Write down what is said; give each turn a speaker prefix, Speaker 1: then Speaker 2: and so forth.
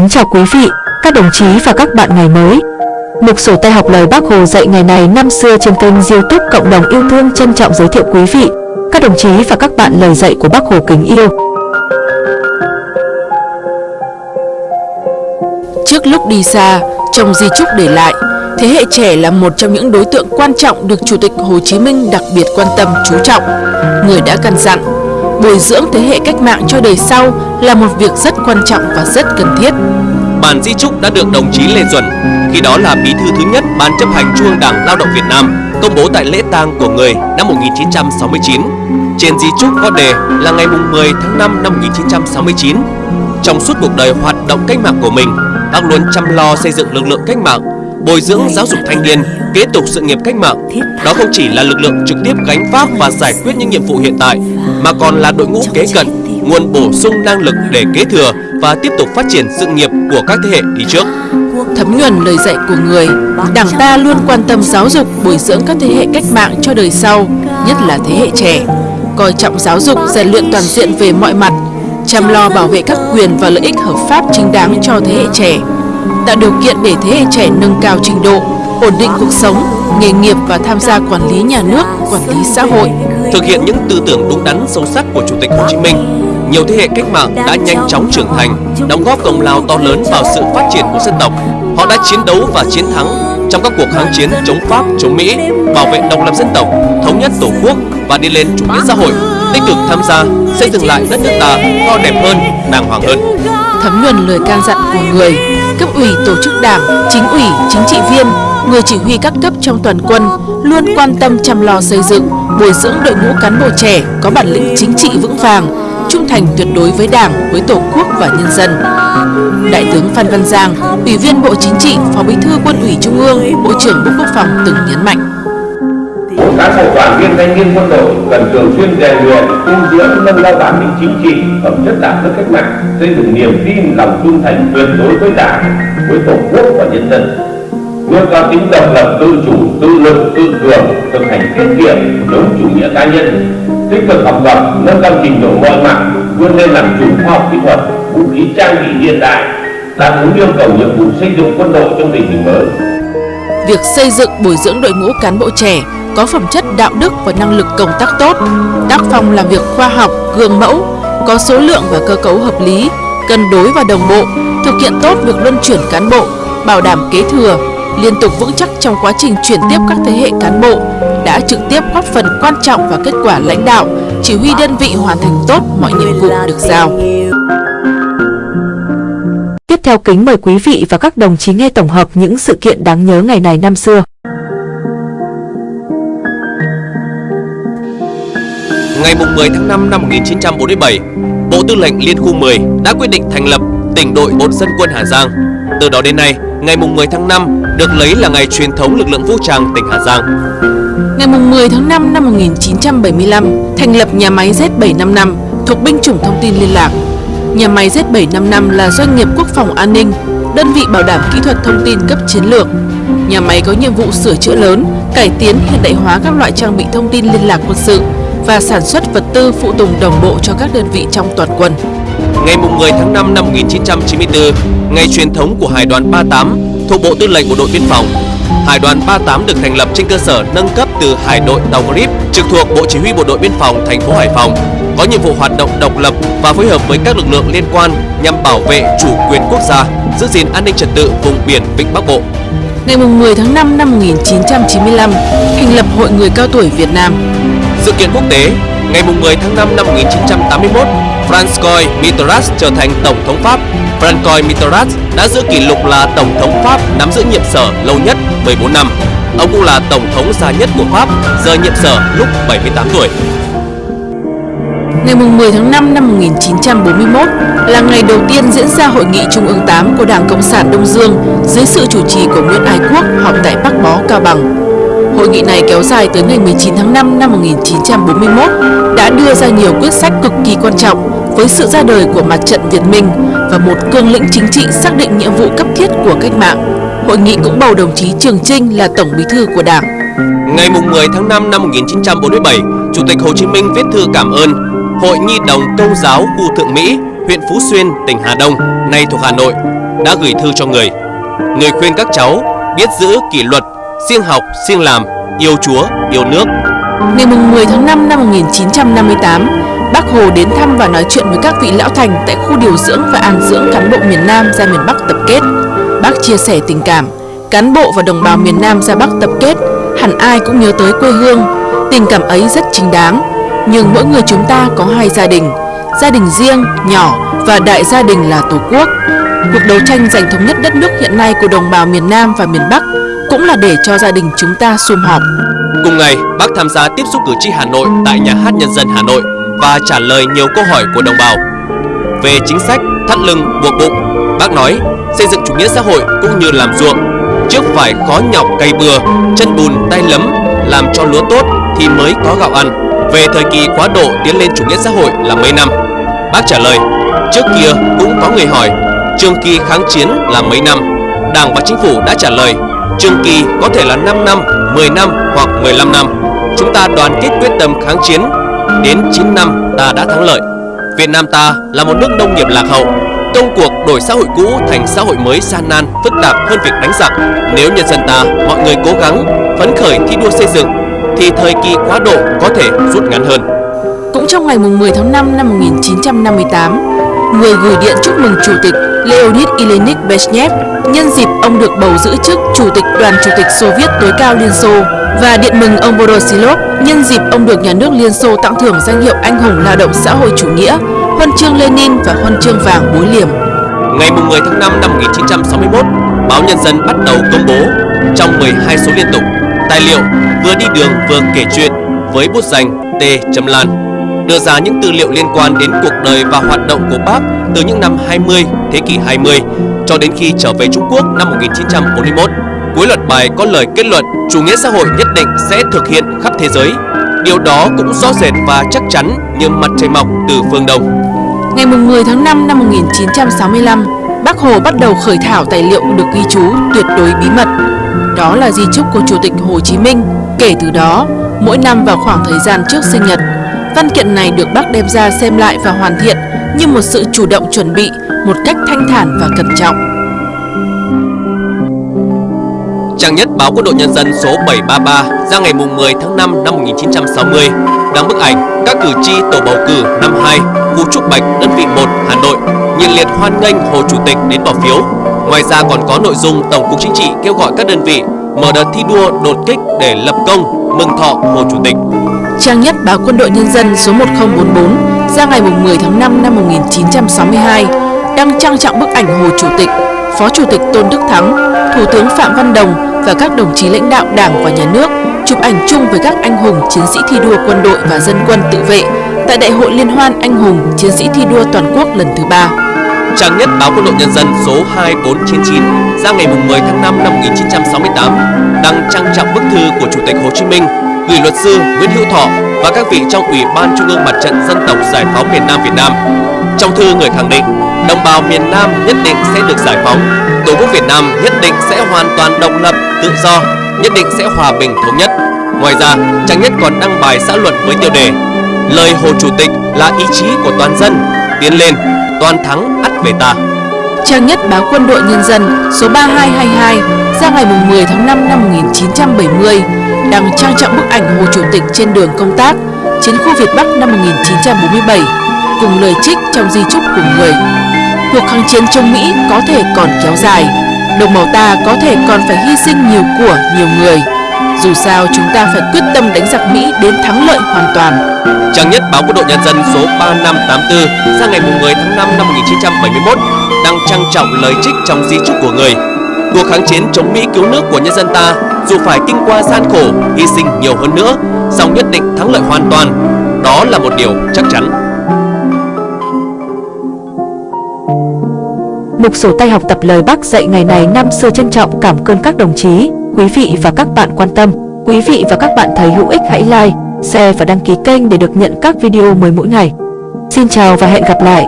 Speaker 1: Kính chào quý vị, các đồng chí và các bạn ngày mới. Mục sổ tay học lời Bác Hồ dạy ngày này năm xưa trên kênh youtube Cộng đồng yêu thương trân trọng giới thiệu quý vị, các đồng chí và các bạn lời dạy của Bác Hồ kính yêu.
Speaker 2: Trước lúc đi xa, trong di trúc để lại, thế hệ trẻ là một trong những đối tượng quan trọng được Chủ tịch Hồ Chí Minh đặc biệt quan tâm chú trọng. Người đã căn dặn, bồi dưỡng thế hệ cách mạng cho đời sau là một việc rất quan trọng và rất cần thiết.
Speaker 3: Bản di trúc đã được đồng chí Lê Duẩn, khi đó là bí thư thứ nhất Ban chấp hành Trung ương Đảng Lao động Việt Nam, công bố tại lễ tang của người năm 1969. Trên di trúc có đề là ngày 10 tháng 5 năm 1969. Trong suốt cuộc đời hoạt động cách mạng của mình, bác luôn chăm lo xây dựng lực lượng cách mạng, bồi dưỡng giáo dục thanh niên, kế tục sự nghiệp cách mạng. Đó không chỉ là lực lượng trực tiếp gánh vác và giải quyết những nhiệm vụ hiện tại, mà còn là đội ngũ kế cận, nguồn bổ sung năng lực để kế thừa và tiếp tục phát triển sự nghiệp của các thế hệ đi trước.
Speaker 2: Thấm nhuần lời dạy của người, Đảng ta luôn quan tâm giáo dục, bồi dưỡng các thế hệ cách mạng cho đời sau, nhất là thế hệ trẻ, coi trọng giáo dục, rèn luyện toàn diện về mọi mặt, chăm lo bảo vệ các quyền và lợi ích hợp pháp chính đáng cho thế hệ trẻ, tạo điều kiện để thế hệ trẻ nâng cao trình độ, ổn định cuộc sống, nghề nghiệp và tham gia quản lý nhà nước, quản lý xã hội.
Speaker 3: Thực hiện những tư tưởng đúng đắn sâu sắc của Chủ tịch Hồ Chí Minh, nhiều thế hệ cách mạng đã nhanh chóng trưởng thành, đóng góp công lao to lớn vào sự phát triển của dân tộc. Họ đã chiến đấu và chiến thắng trong các cuộc kháng chiến chống Pháp, chống Mỹ, bảo vệ độc lập dân tộc, thống nhất tổ quốc và đi lên chủ nghĩa xã hội, tích cực tham gia xây dựng lại đất nước ta to đẹp hơn, đàng hoàng hơn.
Speaker 2: Thấm nhuần lời can dặn của người, cấp ủy tổ chức đảng, chính ủy, chính trị viên, người chỉ huy các cấp trong toàn quân luôn quan tâm chăm lo xây dựng, bồi dưỡng đội ngũ cán bộ trẻ có bản lĩnh chính trị vững vàng, trung thành tuyệt đối với Đảng, với Tổ quốc và nhân dân. Đại tướng Phan Văn Giang, Ủy viên Bộ Chính trị, Phó Bí thư Quân ủy Trung ương, Bộ trưởng Bộ Quốc phòng từng nhấn mạnh.
Speaker 4: Mỗi cán bộ đoàn viên thanh niên quân đội cần thường xuyên rèn luyện, tu dưỡng nâng cao bản lĩnh chính trị, phẩm chất đạo đức cách mạng, xây dựng niềm tin, lòng trung thành tuyệt đối với Đảng, với Tổ quốc và nhân dân luôn cao tính độc lập, tự chủ, tự lực, tự cường, thực hành tiết kiệm chống chủ nghĩa cá nhân. Tích cực học tập, nâng cao trình độ mọi mặt, vươn lên làm chủ khoa học kỹ thuật, vũ khí trang bị hiện đại, đáp ứng yêu cầu nhiệm vụ xây dựng quân đội trong tình hình mới.
Speaker 2: Việc xây dựng, bồi dưỡng đội ngũ cán bộ trẻ có phẩm chất, đạo đức và năng lực công tác tốt, tác phong làm việc khoa học, gương mẫu, có số lượng và cơ cấu hợp lý, cân đối và đồng bộ, thực hiện tốt việc luân chuyển cán bộ, bảo đảm kế thừa liên tục vững chắc trong quá trình chuyển tiếp các thế hệ cán bộ đã trực tiếp góp phần quan trọng vào kết quả lãnh đạo, chỉ huy đơn vị hoàn thành tốt mọi nhiệm vụ được giao.
Speaker 1: Tiếp theo kính mời quý vị và các đồng chí nghe tổng hợp những sự kiện đáng nhớ ngày này năm xưa.
Speaker 3: Ngày 10 tháng 5 năm 1947, Bộ Tư lệnh Liên khu 10 đã quyết định thành lập tỉnh đội Bộ dân quân Hà Giang. Từ đó đến nay, ngày 10 tháng 5 được lấy là ngày truyền thống lực lượng vũ trang tỉnh Hà Giang.
Speaker 2: Ngày 10 tháng 5 năm 1975, thành lập nhà máy Z755 thuộc binh chủng thông tin liên lạc. Nhà máy Z755 là doanh nghiệp quốc phòng an ninh, đơn vị bảo đảm kỹ thuật thông tin cấp chiến lược. Nhà máy có nhiệm vụ sửa chữa lớn, cải tiến hiện đại hóa các loại trang bị thông tin liên lạc quân sự và sản xuất vật tư phụ tùng đồng bộ cho các đơn vị trong toàn quân.
Speaker 3: Ngày 10 tháng 5 năm 1994, ngày truyền thống của Hải đoàn 38 thuộc Bộ Tư lệnh Bộ đội Biên phòng. Hải đoàn 38 được thành lập trên cơ sở nâng cấp từ Hải đội Tàu Grip trực thuộc Bộ Chỉ huy Bộ đội Biên phòng thành phố Hải Phòng, có nhiệm vụ hoạt động độc lập và phối hợp với các lực lượng liên quan nhằm bảo vệ chủ quyền quốc gia, giữ gìn an ninh trật tự vùng biển Vịnh Bắc Bộ.
Speaker 2: Ngày 10 tháng 5 năm 1995, thành lập Hội Người Cao Tuổi Việt Nam.
Speaker 3: Sự kiện quốc tế, ngày 10 tháng 5 năm 1981, Francois Mitterrand trở thành Tổng thống Pháp. Francois Mitterrand đã giữ kỷ lục là Tổng thống Pháp nắm giữ nhiệm sở lâu nhất 14 năm. Ông cũng là Tổng thống già nhất của Pháp, rời nhiệm sở lúc 78 tuổi.
Speaker 2: Ngày 10 tháng 5 năm 1941 là ngày đầu tiên diễn ra Hội nghị Trung ương 8 của Đảng Cộng sản Đông Dương dưới sự chủ trì của Nguyễn Ái Quốc họp tại Bắc Bó, Cao Bằng. Hội nghị này kéo dài tới ngày 19 tháng 5 năm 1941 đã đưa ra nhiều quyết sách cực kỳ quan trọng với sự ra đời của mặt trận Việt Minh và một cương lĩnh chính trị xác định nhiệm vụ cấp thiết của cách mạng. Hội nghị cũng bầu đồng chí Trường Trinh là Tổng Bí thư của Đảng.
Speaker 3: Ngày 10 tháng 5 năm 1947, Chủ tịch Hồ Chí Minh viết thư cảm ơn Hội Nhi đồng Công giáo khu Thượng Mỹ, huyện Phú Xuyên, tỉnh Hà Đông, nay thuộc Hà Nội, đã gửi thư cho người. Người khuyên các cháu biết giữ kỷ luật, siêng học, siêng làm, yêu Chúa, yêu nước.
Speaker 2: Ngày 10 tháng 5 năm 1958, Bác Hồ đến thăm và nói chuyện với các vị lão thành tại khu điều dưỡng và an dưỡng cán bộ miền Nam ra miền Bắc tập kết. Bác chia sẻ tình cảm, cán bộ và đồng bào miền Nam ra Bắc tập kết, hẳn ai cũng nhớ tới quê hương. Tình cảm ấy rất chính đáng, nhưng mỗi người chúng ta có hai gia đình, gia đình riêng, nhỏ và đại gia đình là Tổ quốc. Cuộc đấu tranh giành thống nhất đất nước hiện nay của đồng bào miền Nam và miền Bắc cũng là để cho gia đình chúng ta sum họp.
Speaker 3: Cùng ngày, bác tham gia tiếp xúc cử tri Hà Nội tại Nhà hát Nhân dân Hà Nội và trả lời nhiều câu hỏi của đồng bào. Về chính sách thắt lưng buộc bụng, bác nói xây dựng chủ nghĩa xã hội cũng như làm ruộng. Trước phải khó nhọc cây bừa, chân bùn tay lấm, làm cho lúa tốt thì mới có gạo ăn. Về thời kỳ quá độ tiến lên chủ nghĩa xã hội là mấy năm? Bác trả lời, trước kia cũng có người hỏi, trường kỳ kháng chiến là mấy năm? Đảng và chính phủ đã trả lời, trường kỳ có thể là 5 năm, 10 năm hoặc 15 năm. Chúng ta đoàn kết quyết tâm kháng chiến, đến 9 năm ta đã thắng lợi. Việt Nam ta là một nước nông nghiệp lạc hậu, công cuộc đổi xã hội cũ thành xã hội mới san nan, phức tạp hơn việc đánh giặc. Nếu nhân dân ta, mọi người cố gắng, phấn khởi thi đua xây dựng, thì thời kỳ quá độ có thể rút ngắn hơn.
Speaker 2: Cũng trong ngày 10 tháng 5 năm 1958, người gửi điện chúc mừng Chủ tịch Leonid Ilyich Brezhnev nhân dịp ông được bầu giữ chức Chủ tịch Đoàn Chủ tịch Xô Viết tối cao Liên Xô và điện mừng ông Vorosilov nhân dịp ông được nhà nước Liên Xô tặng thưởng danh hiệu Anh hùng lao động xã hội chủ nghĩa, huân chương Lenin và huân chương vàng bối liềm.
Speaker 3: Ngày 10 tháng 5 năm 1961, báo Nhân dân bắt đầu công bố trong 12 số liên tục tài liệu vừa đi đường vừa kể chuyện với bút danh T. Lan đưa ra những tư liệu liên quan đến cuộc đời và hoạt động của bác từ những năm 20 thế kỷ 20 cho đến khi trở về Trung Quốc năm 1941. Cuối loạt bài có lời kết luận chủ nghĩa xã hội nhất định sẽ thực hiện khắp thế giới. Điều đó cũng rõ rệt và chắc chắn như mặt trời mọc từ phương Đông.
Speaker 2: Ngày 10 tháng 5 năm 1965, Bác Hồ bắt đầu khởi thảo tài liệu được ghi chú tuyệt đối bí mật đó là di chúc của Chủ tịch Hồ Chí Minh. Kể từ đó, mỗi năm vào khoảng thời gian trước sinh nhật, văn kiện này được bác đem ra xem lại và hoàn thiện như một sự chủ động chuẩn bị, một cách thanh thản và cẩn trọng.
Speaker 3: Trang nhất báo Quân đội Nhân dân số 733 ra ngày 10 tháng 5 năm 1960 đăng bức ảnh các cử tri tổ bầu cử năm 2 khu Trúc Bạch, đơn vị 1 Hà Nội, nhiệt liệt hoan nghênh Hồ Chủ tịch đến bỏ phiếu. Ngoài ra còn có nội dung Tổng cục Chính trị kêu gọi các đơn vị mở đợt thi đua đột kích để lập công mừng thọ Hồ Chủ tịch.
Speaker 2: Trang nhất báo Quân đội Nhân dân số 1044 ra ngày 10 tháng 5 năm 1962 đăng trang trọng bức ảnh Hồ Chủ tịch, Phó Chủ tịch Tôn Đức Thắng, Thủ tướng Phạm Văn Đồng và các đồng chí lãnh đạo Đảng và Nhà nước chụp ảnh chung với các anh hùng chiến sĩ thi đua quân đội và dân quân tự vệ tại Đại hội Liên hoan Anh hùng chiến sĩ thi đua toàn quốc lần thứ ba
Speaker 3: trang nhất báo Quân đội Nhân dân số 2499 ra ngày 10 tháng 5 năm 1968 đăng trang trọng bức thư của Chủ tịch Hồ Chí Minh gửi luật sư Nguyễn Hữu Thọ và các vị trong Ủy ban Trung ương Mặt trận Dân tộc Giải phóng miền Nam Việt Nam. Trong thư người khẳng định, đồng bào miền Nam nhất định sẽ được giải phóng, Tổ quốc Việt Nam nhất định sẽ hoàn toàn độc lập, tự do, nhất định sẽ hòa bình thống nhất. Ngoài ra, trang nhất còn đăng bài xã luận với tiêu đề Lời Hồ Chủ tịch là ý chí của toàn dân, tiến lên, toàn thắng ắt về ta.
Speaker 2: Trang nhất báo Quân đội Nhân dân số 3222 ra ngày 10 tháng 5 năm 1970 đăng trang trọng bức ảnh Hồ Chủ tịch trên đường công tác chiến khu Việt Bắc năm 1947 cùng lời trích trong di chúc của người. Cuộc kháng chiến chống Mỹ có thể còn kéo dài, đồng bào ta có thể còn phải hy sinh nhiều của nhiều người. Dù sao chúng ta phải quyết tâm đánh giặc Mỹ đến thắng lợi hoàn toàn.
Speaker 3: Trang nhất báo Quân đội Nhân dân số 3584 ra ngày 10 tháng 5 năm 1971 đăng trang trọng lời trích trong di chúc của người. Cuộc kháng chiến chống Mỹ cứu nước của nhân dân ta dù phải kinh qua gian khổ, hy sinh nhiều hơn nữa, song nhất định thắng lợi hoàn toàn. Đó là một điều chắc chắn.
Speaker 1: Mục sổ tay học tập lời bác dạy ngày này năm xưa trân trọng cảm ơn các đồng chí, quý vị và các bạn quan tâm. Quý vị và các bạn thấy hữu ích hãy like, share và đăng ký kênh để được nhận các video mới mỗi ngày. Xin chào và hẹn gặp lại!